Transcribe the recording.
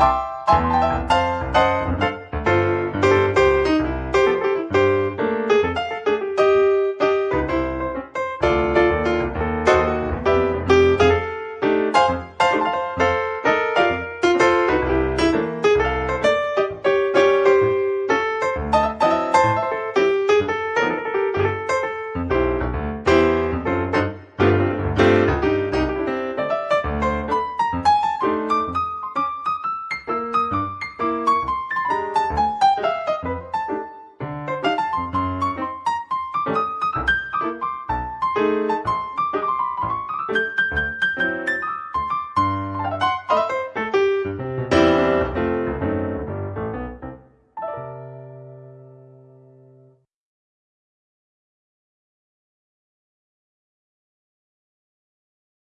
you